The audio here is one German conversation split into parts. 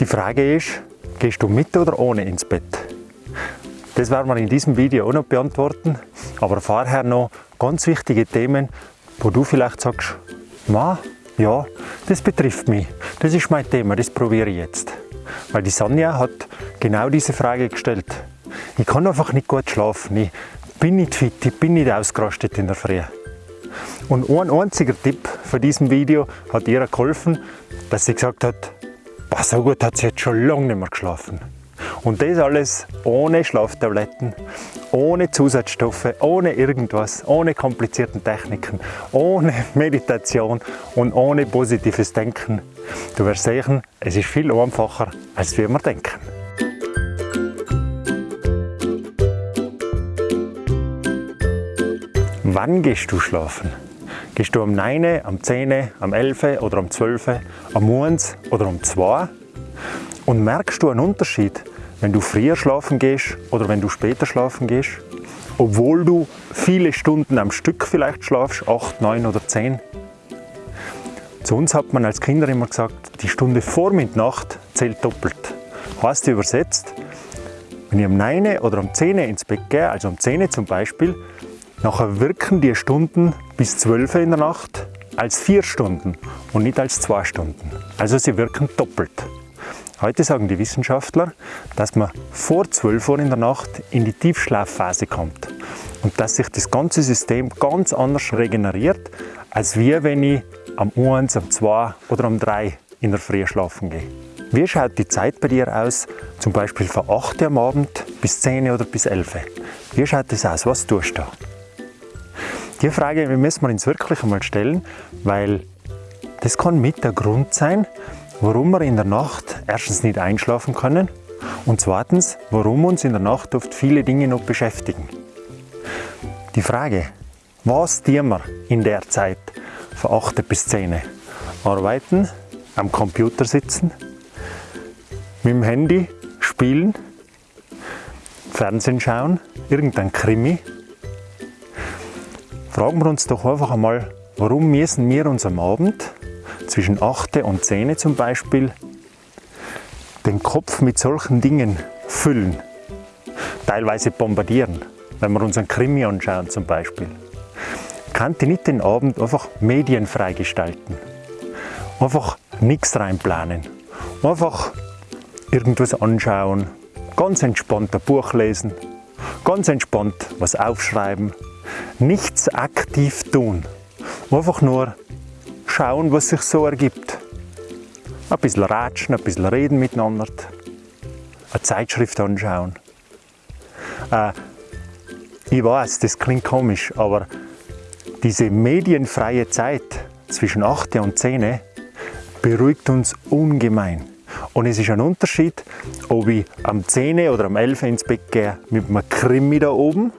Die Frage ist, gehst du mit oder ohne ins Bett? Das werden wir in diesem Video auch noch beantworten, aber vorher noch ganz wichtige Themen, wo du vielleicht sagst, Ma, ja, das betrifft mich, das ist mein Thema, das probiere ich jetzt. Weil die Sonja hat genau diese Frage gestellt. Ich kann einfach nicht gut schlafen, ich bin nicht fit, ich bin nicht ausgerastet in der Früh. Und ein einziger Tipp von diesem Video hat ihr geholfen, dass sie gesagt hat, boah, so gut hat sie jetzt schon lange nicht mehr geschlafen. Und das alles ohne Schlaftabletten, ohne Zusatzstoffe, ohne irgendwas, ohne komplizierten Techniken, ohne Meditation und ohne positives Denken. Du wirst sehen, es ist viel einfacher, als wir denken. Wann gehst du schlafen? Gehst du um 9, am 10, am 11 oder am 12, am 1 oder um 2? Und merkst du einen Unterschied, wenn du früher schlafen gehst oder wenn du später schlafen gehst? Obwohl du viele Stunden am Stück vielleicht schlafst, 8, 9 oder 10? Zu uns hat man als Kinder immer gesagt, die Stunde vor Mitternacht zählt doppelt. Heißt übersetzt, wenn ich um 9 oder um 10 ins Bett gehe, also um 10 zum Beispiel, Nachher wirken die Stunden bis 12 in der Nacht als 4 Stunden und nicht als 2 Stunden. Also sie wirken doppelt. Heute sagen die Wissenschaftler, dass man vor 12 Uhr in der Nacht in die Tiefschlafphase kommt und dass sich das ganze System ganz anders regeneriert, als wir, wenn ich am 1, am 2 oder am 3 in der Früh schlafen gehe. Wie schaut die Zeit bei dir aus, zum Beispiel von 8 Uhr am Abend bis 10 oder bis 11 Uhr? Wie schaut das aus? Was tust du da? Die Frage müssen wir uns wirklich einmal stellen, weil das kann mit der Grund sein, warum wir in der Nacht erstens nicht einschlafen können und zweitens, warum uns in der Nacht oft viele Dinge noch beschäftigen. Die Frage, was tun wir in der Zeit von 8 bis 10? Arbeiten, am Computer sitzen, mit dem Handy spielen, Fernsehen schauen, irgendein Krimi Fragen wir uns doch einfach einmal, warum müssen wir uns am Abend zwischen 8 und 10 zum Beispiel den Kopf mit solchen Dingen füllen, teilweise bombardieren, wenn wir uns einen Krimi anschauen zum Beispiel. Kann ich nicht den Abend einfach medienfrei gestalten? Einfach nichts reinplanen. Einfach irgendwas anschauen, ganz entspannt ein Buch lesen, ganz entspannt was aufschreiben, nichts aktiv tun. Einfach nur schauen, was sich so ergibt. Ein bisschen ratschen, ein bisschen reden miteinander, eine Zeitschrift anschauen. Äh, ich weiß, das klingt komisch, aber diese medienfreie Zeit zwischen 8 und 10 beruhigt uns ungemein. Und es ist ein Unterschied, ob ich am 10 oder am 11 ins Bett gehe mit einem Krimi da oben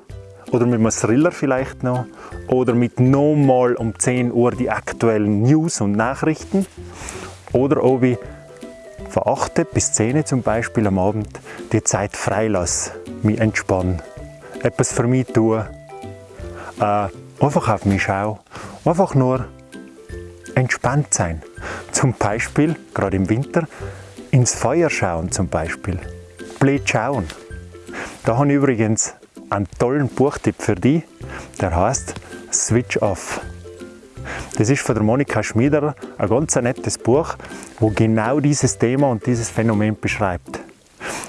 oder mit einem Thriller vielleicht noch. Oder mit nochmal um 10 Uhr die aktuellen News und Nachrichten. Oder ob ich von 8 bis 10 zum Beispiel am Abend die Zeit freilasse, mich entspanne, etwas für mich tue, äh, einfach auf mich schaue, einfach nur entspannt sein. Zum Beispiel, gerade im Winter, ins Feuer schauen zum Beispiel, blöd schauen. Da habe ich übrigens einen tollen Buchtipp für dich, der heißt Switch Off. Das ist von der Monika Schmieder ein ganz nettes Buch, wo genau dieses Thema und dieses Phänomen beschreibt.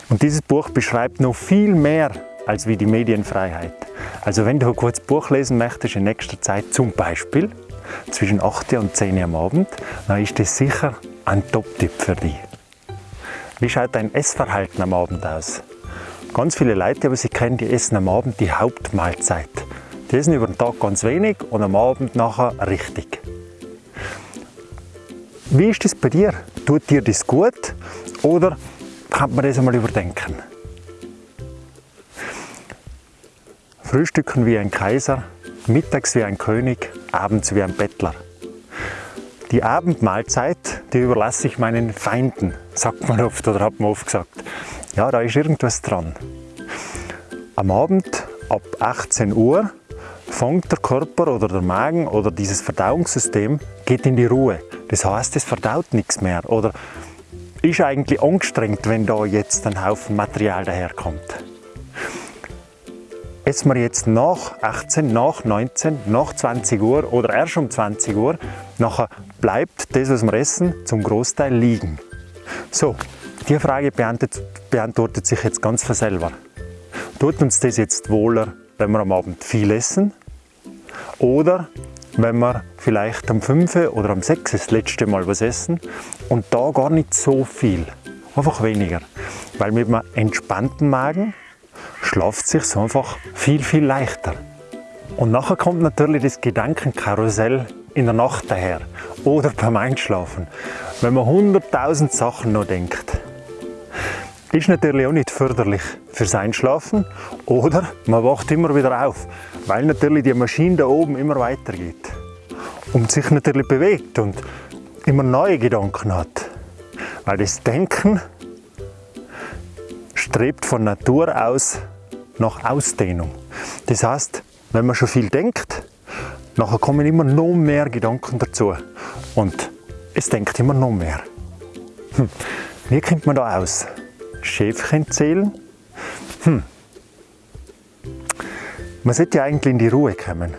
Und dieses Buch beschreibt noch viel mehr als wie die Medienfreiheit. Also wenn du ein kurzes Buch lesen möchtest in nächster Zeit, zum Beispiel zwischen 8 und 10 Uhr am Abend, dann ist das sicher ein Top-Tipp für dich. Wie schaut dein Essverhalten am Abend aus? Ganz viele Leute, aber sie kennen, die essen am Abend die Hauptmahlzeit. Die essen über den Tag ganz wenig und am Abend nachher richtig. Wie ist das bei dir? Tut dir das gut oder kann man das einmal überdenken? Frühstücken wie ein Kaiser, mittags wie ein König, abends wie ein Bettler. Die Abendmahlzeit, die überlasse ich meinen Feinden, sagt man oft oder hat man oft gesagt. Ja, da ist irgendwas dran. Am Abend ab 18 Uhr fängt der Körper oder der Magen oder dieses Verdauungssystem geht in die Ruhe. Das heißt, es verdaut nichts mehr oder ist eigentlich angestrengt, wenn da jetzt ein Haufen Material daherkommt. Essen wir jetzt nach 18, nach 19, nach 20 Uhr oder erst um 20 Uhr, nachher bleibt das, was wir essen, zum Großteil liegen. So, die Frage beantwortet sich jetzt ganz von selber. Tut uns das jetzt wohler, wenn wir am Abend viel essen? Oder wenn wir vielleicht am 5. oder am 6. das letzte Mal was essen und da gar nicht so viel, einfach weniger. Weil mit einem entspannten Magen schlaft sich einfach viel, viel leichter. Und nachher kommt natürlich das Gedankenkarussell in der Nacht daher oder beim Einschlafen, wenn man hunderttausend Sachen noch denkt. Ist natürlich auch nicht förderlich fürs Einschlafen oder man wacht immer wieder auf, weil natürlich die Maschine da oben immer weitergeht und sich natürlich bewegt und immer neue Gedanken hat. Weil das Denken strebt von Natur aus nach Ausdehnung. Das heißt, wenn man schon viel denkt, nachher kommen immer noch mehr Gedanken dazu und es denkt immer noch mehr. Hm. Wie kommt man da aus? Schäfchen zählen? Hm. Man sollte ja eigentlich in die Ruhe kommen.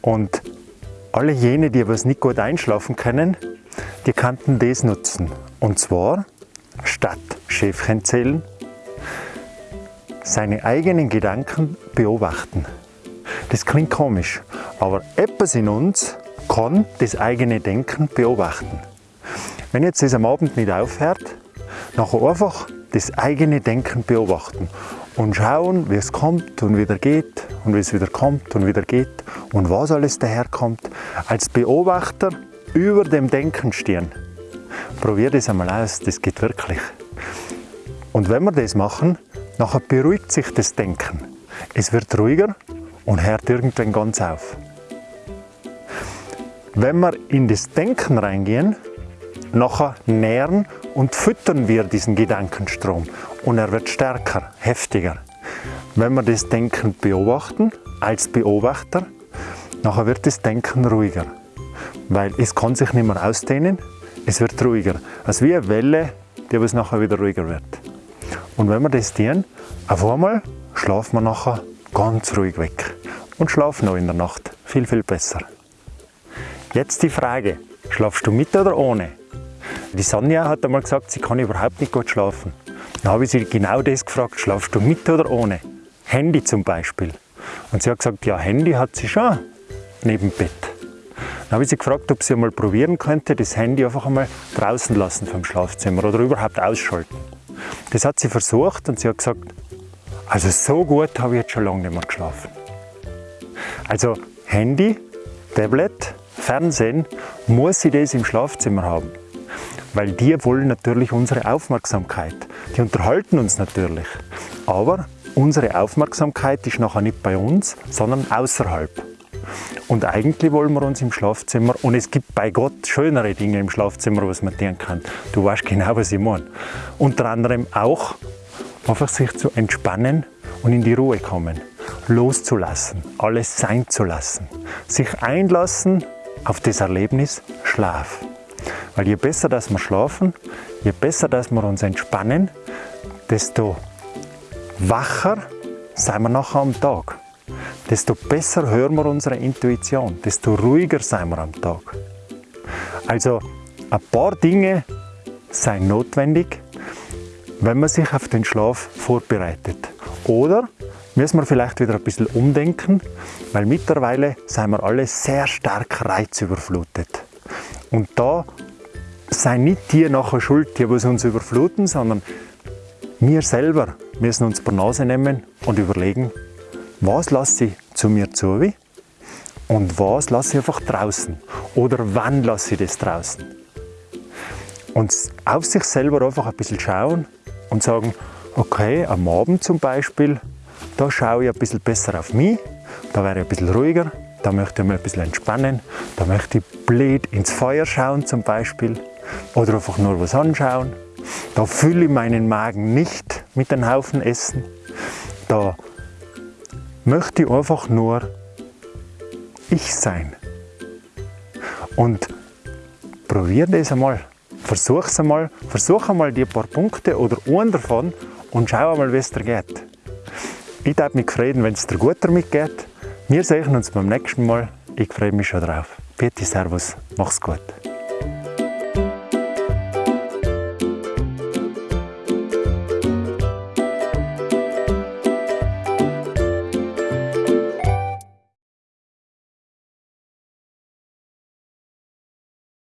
Und alle jene, die was nicht gut einschlafen können, die könnten das nutzen. Und zwar statt Schäfchen zählen, seine eigenen Gedanken beobachten. Das klingt komisch, aber etwas in uns kann das eigene Denken beobachten. Wenn jetzt das am Abend nicht aufhört, nachher einfach das eigene Denken beobachten und schauen, wie es kommt und wieder geht und wie es wieder kommt und wieder geht und was alles daherkommt. Als Beobachter über dem Denken stehen. Probier das einmal aus, das geht wirklich. Und wenn wir das machen, nachher beruhigt sich das Denken. Es wird ruhiger und hört irgendwann ganz auf. Wenn wir in das Denken reingehen, nachher nähren und füttern wir diesen Gedankenstrom und er wird stärker, heftiger. Wenn wir das Denken beobachten, als Beobachter, nachher wird das Denken ruhiger, weil es kann sich nicht mehr ausdehnen, es wird ruhiger. Also wie eine Welle, die aber nachher wieder ruhiger wird. Und wenn wir das tun, auf einmal schlafen wir nachher ganz ruhig weg und schlafen noch in der Nacht viel, viel besser. Jetzt die Frage, schlafst du mit oder ohne? Die Sonja hat einmal gesagt, sie kann überhaupt nicht gut schlafen. Dann habe ich sie genau das gefragt, schlafst du mit oder ohne? Handy zum Beispiel. Und sie hat gesagt, ja, Handy hat sie schon neben Bett. Dann habe ich sie gefragt, ob sie einmal probieren könnte, das Handy einfach einmal draußen lassen vom Schlafzimmer oder überhaupt ausschalten. Das hat sie versucht und sie hat gesagt, also so gut habe ich jetzt schon lange nicht mehr geschlafen. Also Handy, Tablet, Fernsehen, muss sie das im Schlafzimmer haben weil die wollen natürlich unsere Aufmerksamkeit. Die unterhalten uns natürlich, aber unsere Aufmerksamkeit ist nachher nicht bei uns, sondern außerhalb. Und eigentlich wollen wir uns im Schlafzimmer, und es gibt bei Gott schönere Dinge im Schlafzimmer, was man tun kann. Du weißt genau, was ich meine. Unter anderem auch einfach sich zu entspannen und in die Ruhe kommen, loszulassen, alles sein zu lassen, sich einlassen auf das Erlebnis Schlaf. Weil je besser dass wir schlafen, je besser dass wir uns entspannen, desto wacher sind wir nachher am Tag. Desto besser hören wir unsere Intuition, desto ruhiger sind wir am Tag. Also ein paar Dinge sind notwendig, wenn man sich auf den Schlaf vorbereitet. Oder müssen wir vielleicht wieder ein bisschen umdenken, weil mittlerweile sind wir alle sehr stark reizüberflutet. Und da seien nicht die nachher schuld, die uns überfluten, sondern wir selber. Müssen uns per Nase nehmen und überlegen, was lasse ich zu mir zu und was lasse ich einfach draußen? Oder wann lasse ich das draußen. Und auf sich selber einfach ein bisschen schauen und sagen, okay, am Abend zum Beispiel, da schaue ich ein bisschen besser auf mich, da wäre ich ein bisschen ruhiger, da möchte ich mich ein bisschen entspannen, da möchte ich blöd ins Feuer schauen zum Beispiel oder einfach nur was anschauen. Da fülle ich meinen Magen nicht mit einem Haufen Essen. Da möchte ich einfach nur ich sein. Und probier das einmal. versuch es einmal, versuch einmal die paar Punkte oder einen davon und schau einmal, wie es dir geht. Ich darf mich freuen, wenn es dir gut damit geht. Wir sehen uns beim nächsten Mal. Ich freue mich schon drauf. Bitte, Servus, mach's gut.